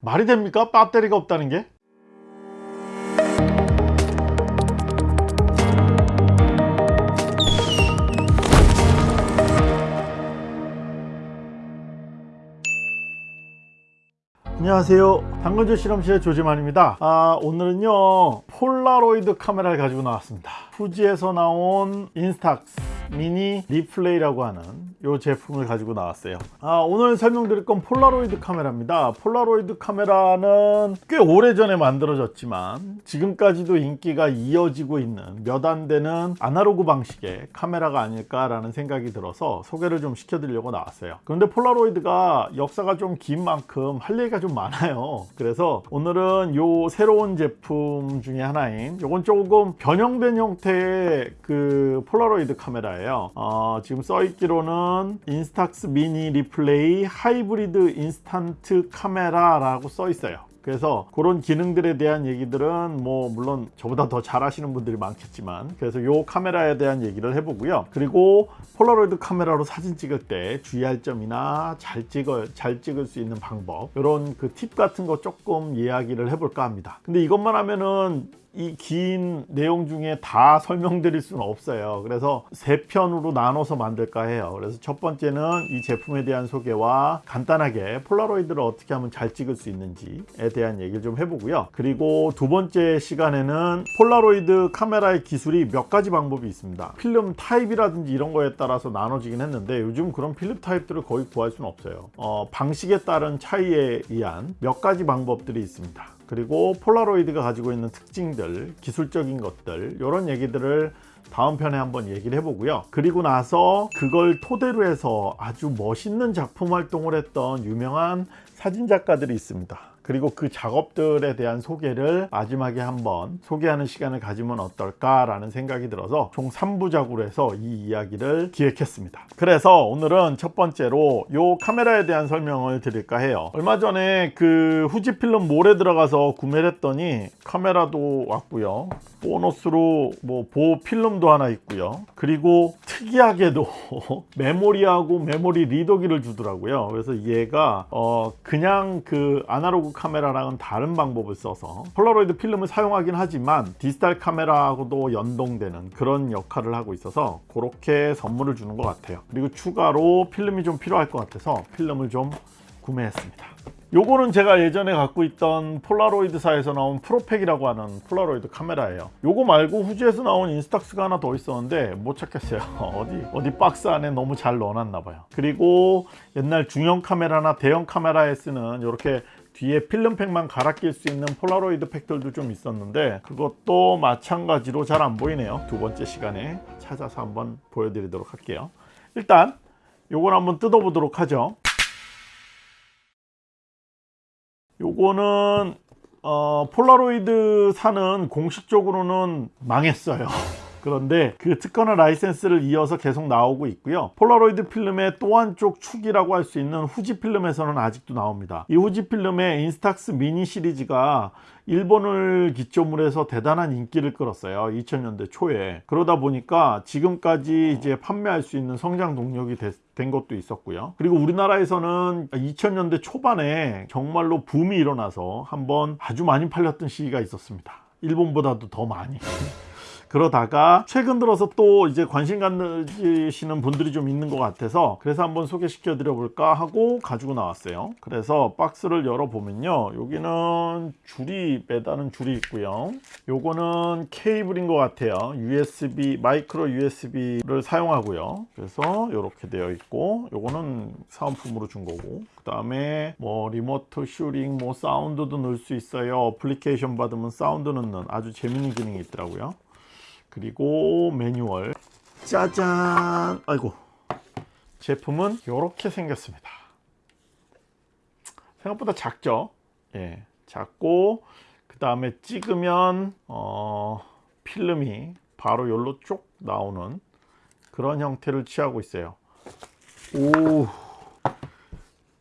말이 됩니까? 배터리가 없다는 게? 안녕하세요 당근조 실험실의 조지만입니다 아, 오늘은요 폴라로이드 카메라를 가지고 나왔습니다 후지에서 나온 Instax mini LiPlay라고 하는 이 제품을 가지고 나왔어요. 아, 오늘 설명드릴 건 폴라로이드 카메라입니다. 폴라로이드 카메라는 꽤 오래전에 만들어졌지만 지금까지도 인기가 이어지고 있는 몇 안 되는 아날로그 방식의 카메라가 아닐까 라는 생각이 들어서 소개를 좀 시켜드리려고 나왔어요. 그런데 폴라로이드가 역사가 좀 긴 만큼 할 얘기가 좀 많아요. 그래서 오늘은 요 새로운 제품 중에 하나인 요건 조금 변형된 형태의 그 폴라로이드 카메라예요. 어, 지금 써있기로는 Instax mini LiPlay hybrid instant camera라고 써 있어요. 그래서 그런 기능들에 대한 얘기들은 뭐 물론 저보다 더잘 아시는 분들이 많겠지만 그래서 요 카메라에 대한 얘기를 해보고요. 그리고 폴라로이드 카메라로 사진 찍을 때 주의할 점이나 잘 찍을 잘 찍을 수 있는 방법 이런 그 팁 같은 거 조금 이야기를 해볼까 합니다. 근데 이것만 하면은 이 긴 내용 중에 다 설명드릴 수는 없어요. 그래서 세 편으로 나눠서 만들까 해요. 그래서 첫 번째는 이 제품에 대한 소개와 간단하게 폴라로이드를 어떻게 하면 잘 찍을 수 있는지에 대한 얘기를 좀 해보고요. 그리고 두 번째 시간에는 폴라로이드 카메라의 기술이 몇 가지 방법이 있습니다. 필름 타입이라든지 이런 거에 따라서 나눠지긴 했는데 요즘 그런 필름 타입들을 거의 구할 수는 없어요. 어, 방식에 따른 차이에 의한 몇 가지 방법들이 있습니다 그리고 폴라로이드가 가지고 있는 특징들 기술적인 것들 이런 얘기들을 다음 편에 한번 얘기를 해보고요. 그리고 나서 그걸 토대로 해서 아주 멋있는 작품 활동을 했던 유명한 사진작가들이 있습니다 그리고 그 작업들에 대한 소개를 마지막에 한번 소개하는 시간을 가지면 어떨까 라는 생각이 들어서 총 3부작으로 해서 이 이야기를 기획했습니다. 그래서 오늘은 첫 번째로 이 카메라에 대한 설명을 드릴까 해요. 얼마 전에 그 후지필름 몰에 들어가서 구매를 했더니 카메라도 왔고요. 보너스로 뭐 보호 필름도 하나 있고요. 그리고 특이하게도 메모리하고 메모리 리더기를 주더라고요. 그래서 얘가 어 그냥 그 아날로그 카메라랑은 다른 방법을 써서 폴라로이드 필름을 사용하긴 하지만 디지털 카메라하고도 연동되는 그런 역할을 하고 있어서 그렇게 선물을 주는 것 같아요. 그리고 추가로 필름이 좀 필요할 것 같아서 필름을 좀 구매했습니다. 요거는 제가 예전에 갖고 있던 폴라로이드사에서 나온 ProPack이라고 하는 폴라로이드 카메라예요. 요거 말고 후지에서 나온 Instax가 하나 더 있었는데 못 찾겠어요. 어디 어디 박스 안에 너무 잘 넣어놨나 봐요. 그리고 옛날 중형 카메라나 대형 카메라에 쓰는 이렇게 뒤에 필름팩만 갈아 낄 수 있는 폴라로이드 팩들도 좀 있었는데 그것도 마찬가지로 잘 안 보이네요. 두 번째 시간에 찾아서 한번 보여드리도록 할게요. 일단 요걸 한번 뜯어 보도록 하죠. 요거는 어, 폴라로이드 사는 공식적으로는 망했어요 그런데 그 특허나 라이센스를 이어서 계속 나오고 있고요. 폴라로이드 필름의 또 한쪽 축이라고 할 수 있는 후지 필름에서는 아직도 나옵니다. 이 후지 필름의 Instax mini 시리즈가 일본을 기점으로 해서 대단한 인기를 끌었어요. 2000년대 초에. 그러다 보니까 지금까지 이제 판매할 수 있는 성장 동력이 됐, 된 것도 있었고요. 그리고 우리나라에서는 2000년대 초반에 정말로 붐이 일어나서 한번 아주 많이 팔렸던 시기가 있었습니다. 일본보다도 더 많이 그러다가 최근 들어서 또 이제 관심 가지시는 분들이 좀 있는 것 같아서 그래서 한번 소개시켜 드려 볼까 하고 가지고 나왔어요. 그래서 박스를 열어 보면요. 여기는 줄이 매다는 줄이 있고요. 요거는 케이블인 것 같아요. USB 마이크로 USB를 사용하고요. 그래서 이렇게 되어 있고 요거는 사은품으로 준 거고 그 다음에 뭐 remote shooting 뭐 사운드도 넣을 수 있어요. 어플리케이션 받으면 사운드 넣는 아주 재밌는 기능이 있더라고요 그리고 매뉴얼. 짜잔! 아이고. 제품은 이렇게 생겼습니다. 생각보다 작죠? 예 작고 그 다음에 찍으면 어, 필름이 바로 여기로 쭉 나오는 그런 형태를 취하고 있어요. 오.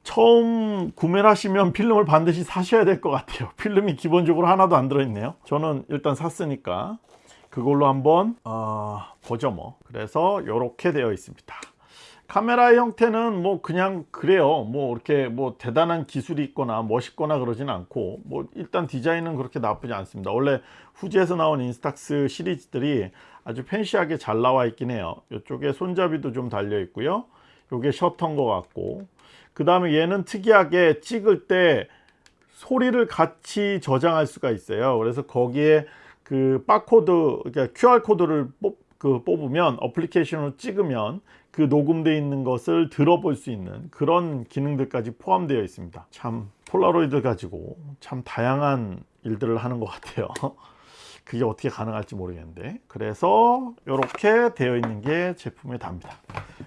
처음 구매를 하시면 필름을 반드시 사셔야 될 것 같아요. 필름이 기본적으로 하나도 안 들어있네요. 저는 일단 샀으니까 그걸로 한번 어, 보죠 뭐. 그래서 이렇게 되어 있습니다. 카메라의 형태는 뭐 그냥 그래요. 뭐 이렇게 뭐 대단한 기술이 있거나 멋있거나 그러진 않고 뭐 일단 디자인은 그렇게 나쁘지 않습니다. 원래 후지에서 나온 Instax 시리즈들이 아주 fancy하게 잘 나와 있긴 해요. 이쪽에 손잡이도 좀 달려 있고요. 요게 셔터인 것 같고. 그 다음에 얘는 특이하게 찍을 때 소리를 같이 저장할 수가 있어요. 그래서 거기에 그 바코드 그러니까 QR 코드를 뽑, 그 뽑으면 어플리케이션으로 찍으면 그 녹음되어 있는 것을 들어볼 수 있는 그런 기능들까지 포함되어 있습니다. 참 폴라로이드 가지고 참 다양한 일들을 하는 것 같아요. 그게 어떻게 가능할지 모르겠는데. 그래서 이렇게 되어 있는 게 제품의 답니다.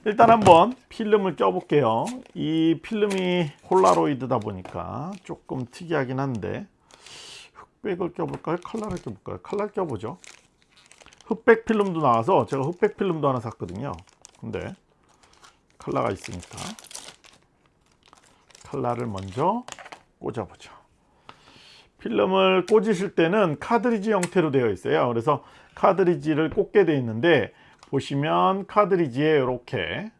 일단 한번 필름을 껴 볼게요. 이 필름이 폴라로이드다 보니까 조금 특이하긴 한데 흑백을 껴볼까요? 칼라를 껴볼까요? 칼라 껴보죠. 흑백 필름도 나와서 제가 흑백 필름도 하나 샀거든요. 근데 칼라가 있으니까 칼라를 먼저 꽂아보죠. 필름을 꽂으실 때는 카드리지 형태로 되어 있어요. 그래서 카드리지를 꽂게 되어 있는데 보시면 카드리지에 이렇게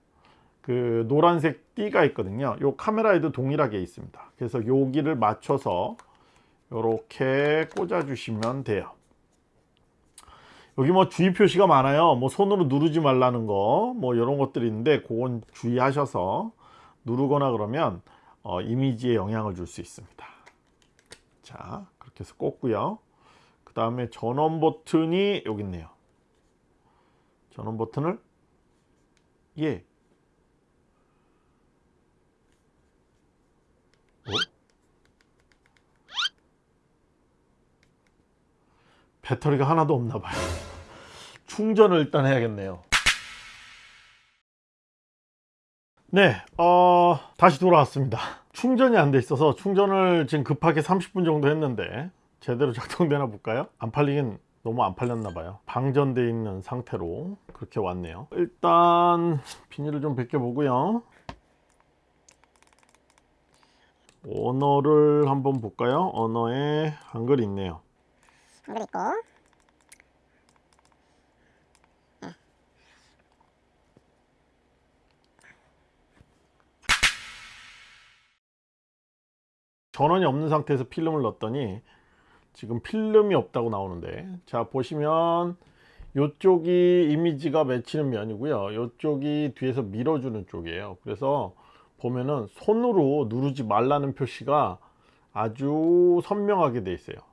그 노란색 띠가 있거든요. 이 카메라에도 동일하게 있습니다. 그래서 여기를 맞춰서 이렇게 꽂아 주시면 돼요. 여기 뭐 주의 표시가 많아요. 뭐 손으로 누르지 말라는 거 뭐 이런 것들이 있는데 그건 주의하셔서 누르거나 그러면 어, 이미지에 영향을 줄 수 있습니다. 자 그렇게 해서 꽂고요. 그 다음에 전원 버튼이 여기 있네요. 전원 버튼을? 예 어? 배터리가 하나도 없나 봐요. 충전을 일단 해야겠네요. 네 어, 다시 돌아왔습니다. 충전이 안 돼 있어서 충전을 지금 급하게 30분 정도 했는데 제대로 작동되나 볼까요? 안 팔리긴 너무 안 팔렸나 봐요. 방전되어 있는 상태로 그렇게 왔네요. 일단 비닐을 좀 벗겨 보고요. 언어를 한번 볼까요? 언어에 한글 있네요 한글 있고 전원이 없는 상태에서 필름을 넣었더니 지금 필름이 없다고 나오는데. 자 보시면 이쪽이 이미지가 맺히는 면이고요. 이쪽이 뒤에서 밀어주는 쪽이에요. 그래서 보면은 손으로 누르지 말라는 표시가 아주 선명하게 돼 있어요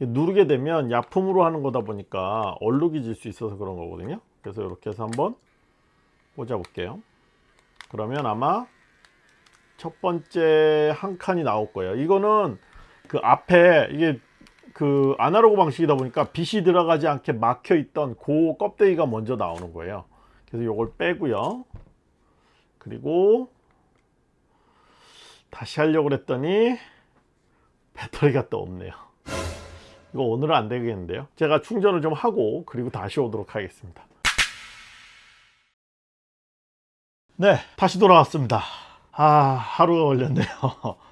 누르게 되면 약품으로 하는 거다 보니까 얼룩이 질 수 있어서 그런 거거든요. 그래서 이렇게 해서 한번 꽂아 볼게요. 그러면 아마 첫 번째 한 칸이 나올 거예요. 이거는 그 앞에 이게 그 아날로그 방식이다 보니까 빛이 들어가지 않게 막혀 있던 그 껍데기가 먼저 나오는 거예요. 그래서 이걸 빼고요. 그리고 다시 하려고 그랬더니 배터리가 또 없네요 이거 오늘은 안 되겠는데요 제가 충전을 좀 하고 그리고 다시 오도록 하겠습니다 네 다시 돌아왔습니다 아 하루가 걸렸네요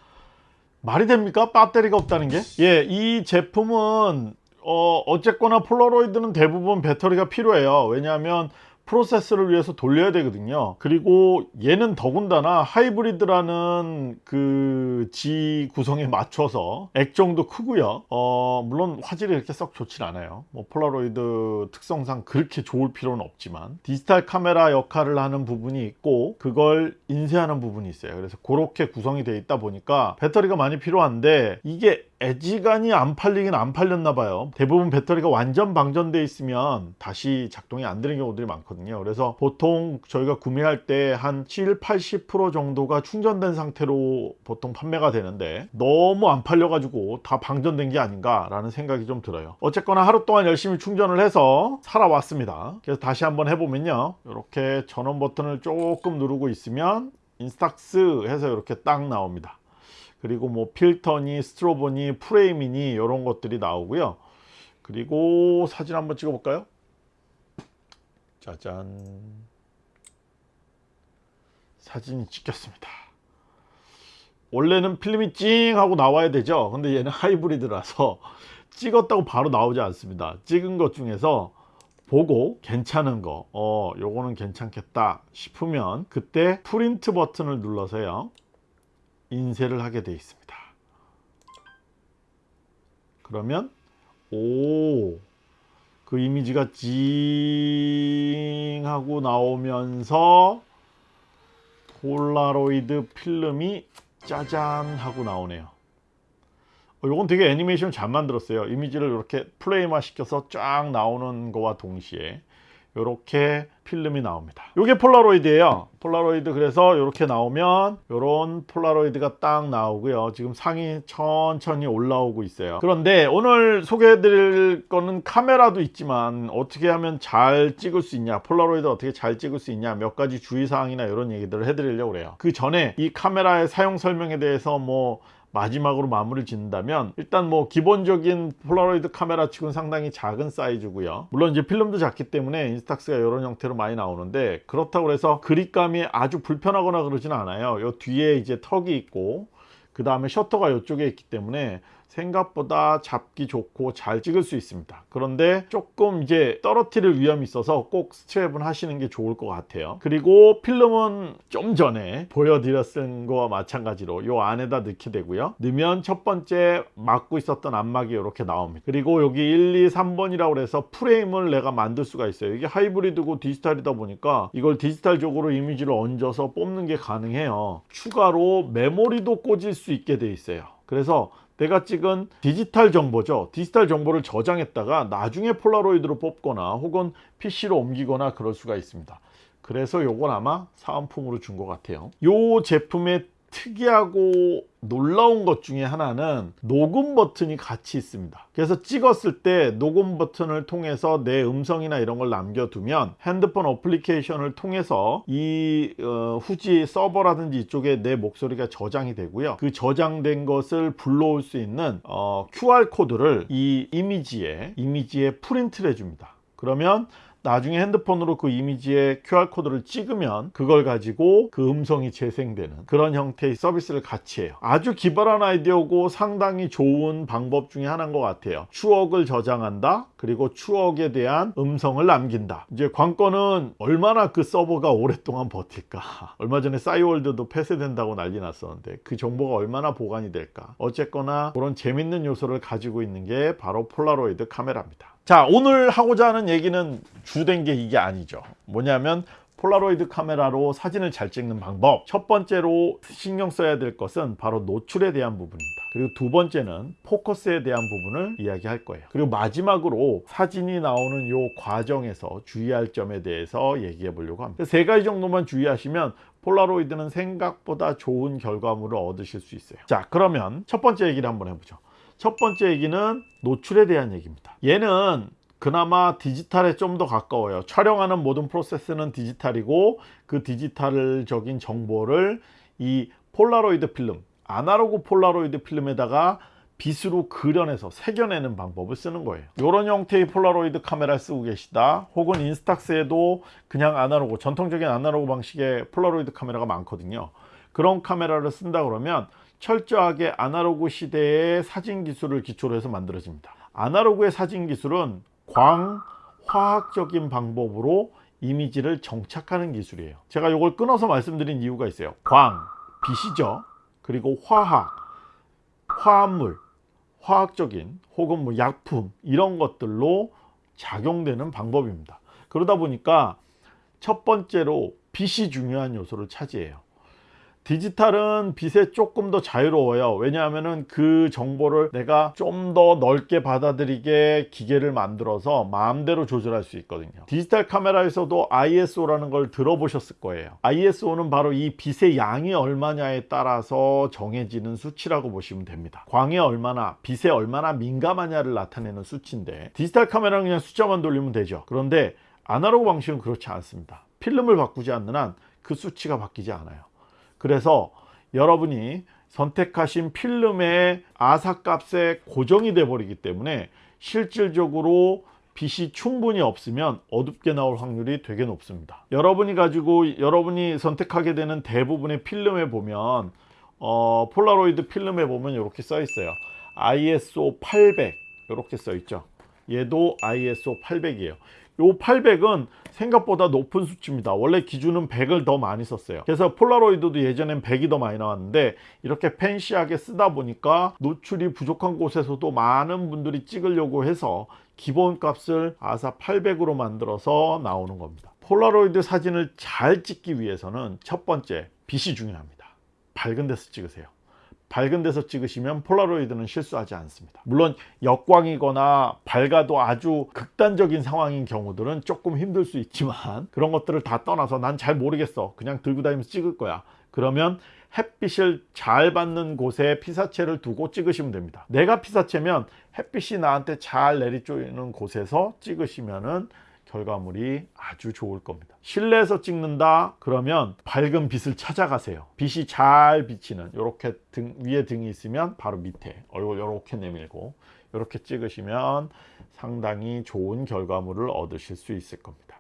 말이 됩니까? 배터리가 없다는 게? 예, 이 제품은 어, 어쨌거나 폴라로이드는 대부분 배터리가 필요해요. 왜냐하면 프로세스를 위해서 돌려야 되거든요. 그리고 얘는 더군다나 하이브리드라는 그 지 구성에 맞춰서 액정도 크고요. 어 물론 화질이 이렇게 썩 좋진 않아요. 뭐 폴라로이드 특성상 그렇게 좋을 필요는 없지만 디지털 카메라 역할을 하는 부분이 있고 그걸 인쇄하는 부분이 있어요. 그래서 그렇게 구성이 되어 있다 보니까 배터리가 많이 필요한데 이게 애지간히 안 팔리긴 안 팔렸나 봐요. 대부분 배터리가 완전 방전되어 있으면 다시 작동이 안 되는 경우들이 많거든요. 그래서 보통 저희가 구매할 때 한 7, 80% 정도가 충전된 상태로 보통 판매가 되는데 너무 안 팔려 가지고 다 방전된 게 아닌가 라는 생각이 좀 들어요. 어쨌거나 하루 동안 열심히 충전을 해서 살아왔습니다. 그래서 다시 한번 해보면요. 이렇게 전원 버튼을 조금 누르고 있으면 인스탁스 해서 이렇게 딱 나옵니다 그리고 뭐 필터니 스트로보니 프레임이니 이런 것들이 나오고요. 그리고 사진 한번 찍어 볼까요? 짜잔. 사진이 찍혔습니다. 원래는 필름이 찡 하고 나와야 되죠. 근데 얘는 하이브리드라서 찍었다고 바로 나오지 않습니다. 찍은 것 중에서 보고 괜찮은 거, 어, 요거는 괜찮겠다 싶으면 그때 프린트 버튼을 눌러서요. 인쇄를 하게 되어 있습니다. 그러면 오, 그 이미지가 징 하고 나오면서 폴라로이드 필름이 짜잔 하고 나오네요. 어, 이건 되게 애니메이션 잘 만들었어요. 이미지를 이렇게 플레이만 시켜서 쫙 나오는 거와 동시에 이렇게 필름이 나옵니다. 이게 폴라로이드예요. 폴라로이드 그래서 이렇게 나오면 이런 폴라로이드가 딱 나오고요. 지금 상이 천천히 올라오고 있어요. 그런데 오늘 소개해 드릴 거는 카메라도 있지만 어떻게 하면 잘 찍을 수 있냐, 폴라로이드 어떻게 잘 찍을 수 있냐 몇 가지 주의사항이나 이런 얘기들을 해 드리려고 그래요. 그 전에 이 카메라의 사용 설명에 대해서 뭐 마지막으로 마무리를 짓는다면 일단 뭐 기본적인 폴라로이드 카메라 치고는 상당히 작은 사이즈고요. 물론 이제 필름도 작기 때문에 인스탁스가 이런 형태로 많이 나오는데 그렇다고 해서 그립감이 아주 불편하거나 그러진 않아요. 요 뒤에 이제 턱이 있고 그 다음에 셔터가 이쪽에 있기 때문에 생각보다 잡기 좋고 잘 찍을 수 있습니다. 그런데 조금 이제 떨어뜨릴 위험이 있어서 꼭 스트랩은 하시는 게 좋을 것 같아요. 그리고 필름은 좀 전에 보여드렸은 거와 마찬가지로 요 안에다 넣게 되고요. 넣으면 첫 번째 막고 있었던 암막이 이렇게 나옵니다. 그리고 여기 1, 2, 3번이라고 해서 프레임을 내가 만들 수가 있어요. 이게 하이브리드고 디지털이다 보니까 이걸 디지털적으로 이미지를 얹어서 뽑는 게 가능해요. 추가로 메모리도 꽂을 수 있게 돼 있어요. 그래서 내가 찍은 디지털 정보죠. 디지털 정보를 저장했다가 나중에 폴라로이드로 뽑거나 혹은 PC로 옮기거나 그럴 수가 있습니다. 그래서 요건 아마 사은품으로 준 것 같아요. 요 제품의 특이하고 놀라운 것 중에 하나는 녹음 버튼이 같이 있습니다. 그래서 찍었을 때 녹음 버튼을 통해서 내 음성이나 이런 걸 남겨두면 핸드폰 어플리케이션을 통해서 이 어, 후지 서버라든지 이쪽에 내 목소리가 저장이 되고요. 그 저장된 것을 불러올 수 있는 어, QR 코드를 이 이미지에 이미지에 프린트를 해줍니다. 그러면 나중에 핸드폰으로 그 이미지에 QR코드를 찍으면 그걸 가지고 그 음성이 재생되는 그런 형태의 서비스를 같이 해요. 아주 기발한 아이디어고 상당히 좋은 방법 중에 하나인 것 같아요. 추억을 저장한다 그리고 추억에 대한 음성을 남긴다. 이제 관건은 얼마나 그 서버가 오랫동안 버틸까? 얼마 전에 싸이월드도 폐쇄된다고 난리 났었는데 그 정보가 얼마나 보관이 될까? 어쨌거나 그런 재밌는 요소를 가지고 있는 게 바로 폴라로이드 카메라입니다. 자 오늘 하고자 하는 얘기는 주된 게 이게 아니죠. 뭐냐면 폴라로이드 카메라로 사진을 잘 찍는 방법. 첫 번째로 신경 써야 될 것은 바로 노출에 대한 부분입니다. 그리고 두 번째는 포커스에 대한 부분을 이야기할 거예요. 그리고 마지막으로 사진이 나오는 요 과정에서 주의할 점에 대해서 얘기해 보려고 합니다. 세 가지 정도만 주의하시면 폴라로이드는 생각보다 좋은 결과물을 얻으실 수 있어요. 자 그러면 첫 번째 얘기를 한번 해보죠. 첫 번째 얘기는 노출에 대한 얘기입니다. 얘는 그나마 디지털에 좀 더 가까워요. 촬영하는 모든 프로세스는 디지털이고 그 디지털적인 정보를 이 폴라로이드 필름 아날로그 폴라로이드 필름에다가 빛으로 그려내서 새겨내는 방법을 쓰는 거예요. 이런 형태의 폴라로이드 카메라를 쓰고 계시다. 혹은 인스탁스에도 그냥 아날로그 전통적인 아날로그 방식의 폴라로이드 카메라가 많거든요. 그런 카메라를 쓴다 그러면 철저하게 아날로그 시대의 사진 기술을 기초로 해서 만들어집니다. 아날로그의 사진 기술은 광화학적인 방법으로 이미지를 정착하는 기술이에요. 제가 이걸 끊어서 말씀드린 이유가 있어요. 광, 빛이죠. 그리고 화학, 화합물 화학적인 혹은 뭐 약품 이런 것들로 작용되는 방법입니다. 그러다 보니까 첫 번째로 빛이 중요한 요소를 차지해요 디지털은 빛에 조금 더 자유로워요. 왜냐하면 그 정보를 내가 좀 더 넓게 받아들이게 기계를 만들어서 마음대로 조절할 수 있거든요. 디지털 카메라에서도 ISO라는 걸 들어보셨을 거예요. ISO는 바로 이 빛의 양이 얼마냐에 따라서 정해지는 수치라고 보시면 됩니다. 광에 얼마나 빛에 얼마나 민감하냐를 나타내는 수치인데 디지털 카메라는 그냥 숫자만 돌리면 되죠. 그런데 아날로그 방식은 그렇지 않습니다. 필름을 바꾸지 않는 한 그 수치가 바뀌지 않아요 그래서 여러분이 선택하신 필름의 아사값에 고정이 돼 버리기 때문에 실질적으로 빛이 충분히 없으면 어둡게 나올 확률이 되게 높습니다. 여러분이 가지고 여러분이 선택하게 되는 대부분의 필름에 보면 어, 폴라로이드 필름에 보면 이렇게 써 있어요. ISO 800 이렇게 써 있죠. 얘도 ISO 800이에요 요 800은 생각보다 높은 수치입니다. 원래 기준은 100을 더 많이 썼어요. 그래서 폴라로이드도 예전엔 100이 더 많이 나왔는데 이렇게 fancy하게 쓰다 보니까 노출이 부족한 곳에서도 많은 분들이 찍으려고 해서 기본 값을 ASA 800으로 만들어서 나오는 겁니다. 폴라로이드 사진을 잘 찍기 위해서는 첫 번째 빛이 중요합니다. 밝은 데서 찍으세요. 밝은 데서 찍으시면 폴라로이드는 실수하지 않습니다. 물론 역광이거나 밝아도 아주 극단적인 상황인 경우들은 조금 힘들 수 있지만 그런 것들을 다 떠나서 난 잘 모르겠어. 그냥 들고 다니면서 찍을 거야. 그러면 햇빛을 잘 받는 곳에 피사체를 두고 찍으시면 됩니다. 내가 피사체면 햇빛이 나한테 잘 내리쬐는 곳에서 찍으시면은 결과물이 아주 좋을 겁니다. 실내에서 찍는다 그러면 밝은 빛을 찾아가세요. 빛이 잘 비치는 이렇게 등 위에 등이 있으면 바로 밑에 얼굴 이렇게 내밀고 이렇게 찍으시면 상당히 좋은 결과물을 얻으실 수 있을 겁니다.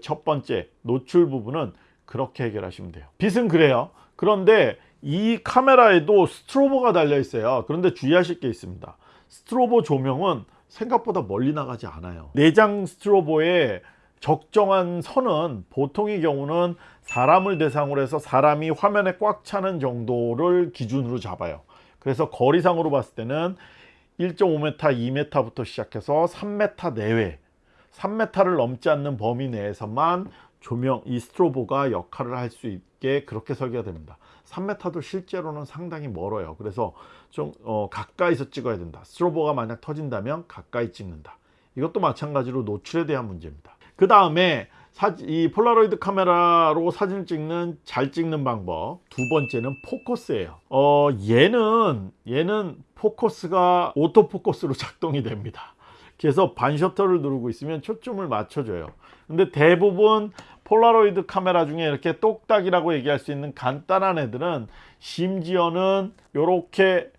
첫 번째 노출 부분은 그렇게 해결하시면 돼요. 빛은 그래요. 그런데 이 카메라에도 스트로보가 달려 있어요. 그런데 주의하실 게 있습니다. 스트로보 조명은 생각보다 멀리 나가지 않아요. 내장 스트로보의 적정한 선은 보통의 경우는 사람을 대상으로 해서 사람이 화면에 꽉 차는 정도를 기준으로 잡아요. 그래서 거리상으로 봤을 때는 1.5m, 2m부터 시작해서 3m 내외, 3m를 넘지 않는 범위 내에서만 조명, 이 스트로보가 역할을 할 수 있게 그렇게 설계가 됩니다. 3m도 실제로는 상당히 멀어요. 그래서 좀 어, 가까이서 찍어야 된다. 스트로보가 만약 터진다면 가까이 찍는다. 이것도 마찬가지로 노출에 대한 문제입니다. 그 다음에 이 폴라로이드 카메라로 사진을 찍는 잘 찍는 방법 두 번째는 포커스예요. 어, 얘는 얘는 포커스가 오토포커스로 작동이 됩니다. 그래서 반셔터를 누르고 있으면 초점을 맞춰줘요. 근데 대부분 폴라로이드 카메라 중에 이렇게 똑딱이라고 얘기할 수 있는 간단한 애들은 심지어는 이렇게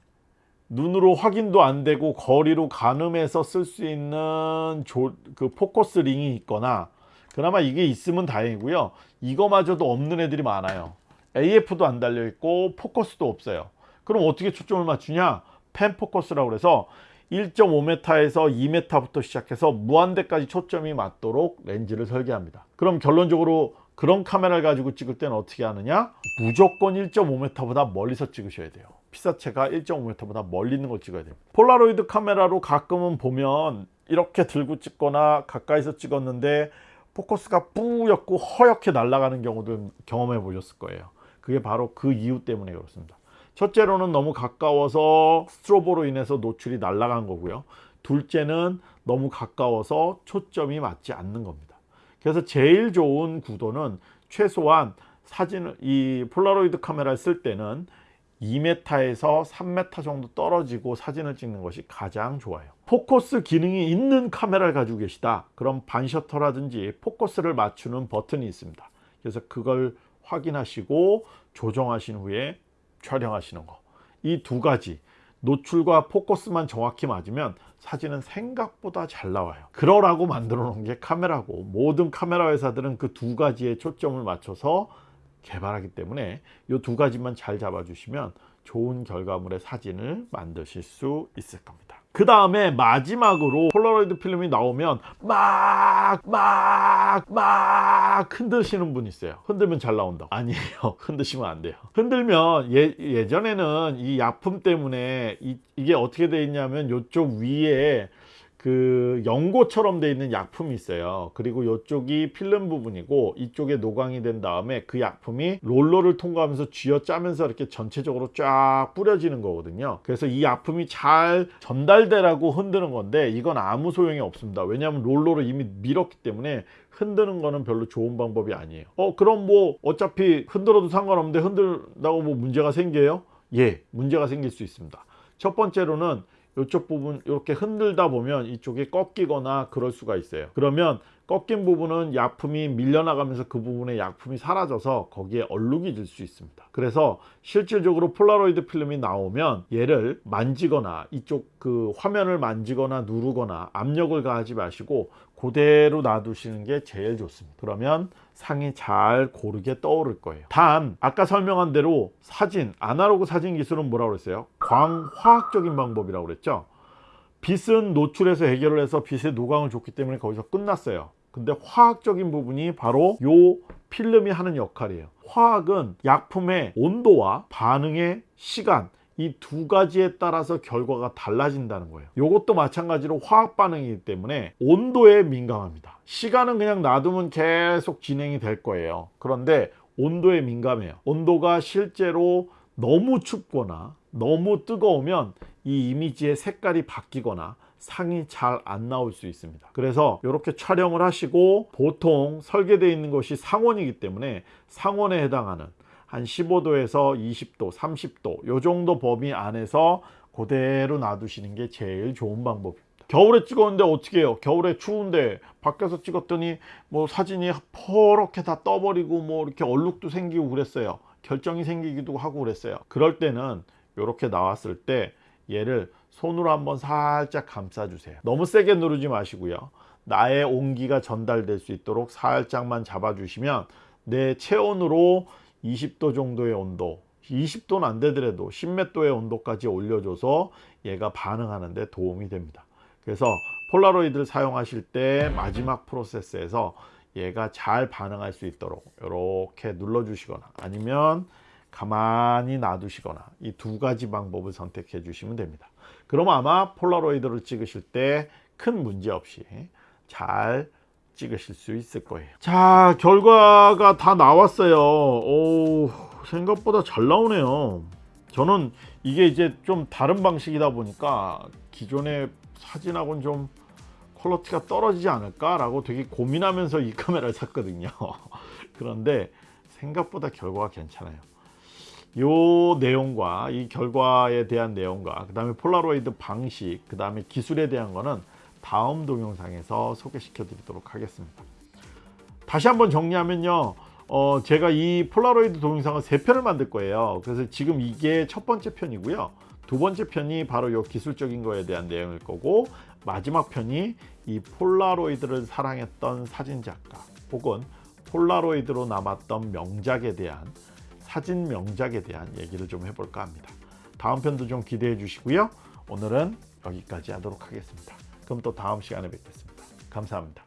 눈으로 확인도 안 되고 거리로 가늠해서 쓸 수 있는 조, 그 포커스 링이 있거나 그나마 이게 있으면 다행이고요. 이거마저도 없는 애들이 많아요. AF도 안 달려 있고 포커스도 없어요. 그럼 어떻게 초점을 맞추냐? 펜 포커스라고 그래서 1.5m에서 2m부터 시작해서 무한대까지 초점이 맞도록 렌즈를 설계합니다. 그럼 결론적으로 그런 카메라를 가지고 찍을 때는 어떻게 하느냐? 무조건 1.5m보다 멀리서 찍으셔야 돼요. 피사체가 1.5m보다 멀리 있는 걸 찍어야 돼요. 폴라로이드 카메라로 가끔은 보면 이렇게 들고 찍거나 가까이서 찍었는데 포커스가 뿌옇고 허옇게 날아가는 경우도 경험해 보셨을 거예요. 그게 바로 그 이유 때문에 그렇습니다. 첫째로는 너무 가까워서 스트로보로 인해서 노출이 날아간 거고요. 둘째는 너무 가까워서 초점이 맞지 않는 겁니다. 그래서 제일 좋은 구도는 최소한 사진을 이 폴라로이드 카메라를 쓸 때는 2m에서 3m 정도 떨어지고 사진을 찍는 것이 가장 좋아요. 포커스 기능이 있는 카메라를 가지고 계시다. 그럼 반셔터라든지 포커스를 맞추는 버튼이 있습니다. 그래서 그걸 확인하시고 조정하신 후에 촬영하시는 거. 이 두 가지 노출과 포커스만 정확히 맞으면 사진은 생각보다 잘 나와요. 그러라고 만들어 놓은 게 카메라고 모든 카메라 회사들은 그 두 가지에 초점을 맞춰서 개발하기 때문에 이 두 가지만 잘 잡아주시면 좋은 결과물의 사진을 만드실 수 있을 겁니다. 그 다음에 마지막으로 폴라로이드 필름이 나오면 막 막 막 흔드시는 분 있어요. 흔들면 잘 나온다. 아니에요. 흔드시면 안 돼요. 흔들면 예, 예전에는 이 약품 때문에 이, 이게 어떻게 돼 있냐면 이쪽 위에 그 연고처럼 돼 있는 약품이 있어요. 그리고 이쪽이 필름 부분이고 이쪽에 노광이 된 다음에 그 약품이 롤러를 통과하면서 쥐어 짜면서 이렇게 전체적으로 쫙 뿌려지는 거거든요. 그래서 이 약품이 잘 전달되라고 흔드는 건데 이건 아무 소용이 없습니다. 왜냐하면 롤러를 이미 밀었기 때문에 흔드는 거는 별로 좋은 방법이 아니에요. 어 그럼 뭐 어차피 흔들어도 상관없는데 흔들다고 뭐 문제가 생겨요? 예 문제가 생길 수 있습니다. 첫 번째로는 이쪽 부분 이렇게 흔들다 보면 이쪽이 꺾이거나 그럴 수가 있어요. 그러면 꺾인 부분은 약품이 밀려나가면서 그 부분에 약품이 사라져서 거기에 얼룩이 질 수 있습니다. 그래서 실질적으로 폴라로이드 필름이 나오면 얘를 만지거나 이쪽 그 화면을 만지거나 누르거나 압력을 가하지 마시고 그대로 놔두시는 게 제일 좋습니다. 그러면 상이 잘 고르게 떠오를 거예요. 단 아까 설명한 대로 사진 아날로그 사진 기술은 뭐라고 그랬어요? 광화학적인 방법이라고 그랬죠? 빛은 노출해서 해결을 해서 빛의 노광을 줬기 때문에 거기서 끝났어요. 근데 화학적인 부분이 바로 요 필름이 하는 역할이에요. 화학은 약품의 온도와 반응의 시간 이 두 가지에 따라서 결과가 달라진다는 거예요. 이것도 마찬가지로 화학 반응이기 때문에 온도에 민감합니다. 시간은 그냥 놔두면 계속 진행이 될 거예요. 그런데 온도에 민감해요. 온도가 실제로 너무 춥거나 너무 뜨거우면 이 이미지의 색깔이 바뀌거나 상이 잘 안 나올 수 있습니다. 그래서 이렇게 촬영을 하시고 보통 설계되어 있는 것이 상온이기 때문에 상온에 해당하는 한 15도에서 20도, 30도 요 정도 범위 안에서 그대로 놔두시는 게 제일 좋은 방법입니다. 겨울에 찍었는데 어떻게 해요? 겨울에 추운데 밖에서 찍었더니 뭐 사진이 퍼렇게 다 떠버리고 뭐 이렇게 얼룩도 생기고 그랬어요. 결정이 생기기도 하고 그랬어요. 그럴 때는 이렇게 나왔을 때 얘를 손으로 한번 살짝 감싸 주세요. 너무 세게 누르지 마시고요. 나의 온기가 전달될 수 있도록 살짝만 잡아 주시면 내 체온으로 20도 정도의 온도 20도는 안 되더라도 10몇 도의 온도까지 올려줘서 얘가 반응하는데 도움이 됩니다. 그래서 폴라로이드를 사용하실 때 마지막 프로세스에서 얘가 잘 반응할 수 있도록 이렇게 눌러 주시거나 아니면 가만히 놔두시거나 이 두 가지 방법을 선택해 주시면 됩니다. 그럼 아마 폴라로이드를 찍으실 때 큰 문제 없이 잘 찍으실 수 있을 거예요. 자, 결과가 다 나왔어요. 오, 생각보다 잘 나오네요. 저는 이게 이제 좀 다른 방식이다 보니까 기존의 사진하고는 좀 퀄러티가 떨어지지 않을까 라고 되게 고민하면서 이 카메라를 샀거든요. 그런데 생각보다 결과가 괜찮아요. 요 내용과 이 결과에 대한 내용과 그 다음에 폴라로이드 방식 그 다음에 기술에 대한 거는 다음 동영상에서 소개시켜 드리도록 하겠습니다 다시 한번 정리하면요 어, 제가 이 폴라로이드 동영상을 세 편을 만들 거예요 그래서 지금 이게 첫 번째 편이고요 두 번째 편이 바로 요 기술적인 거에 대한 내용일 거고 마지막 편이 이 폴라로이드를 사랑했던 사진작가 혹은 폴라로이드로 남았던 명작에 대한 사진 명작에 대한 얘기를 좀 해볼까 합니다. 다음 편도 좀 기대해 주시고요. 오늘은 여기까지 하도록 하겠습니다. 그럼 또 다음 시간에 뵙겠습니다. 감사합니다.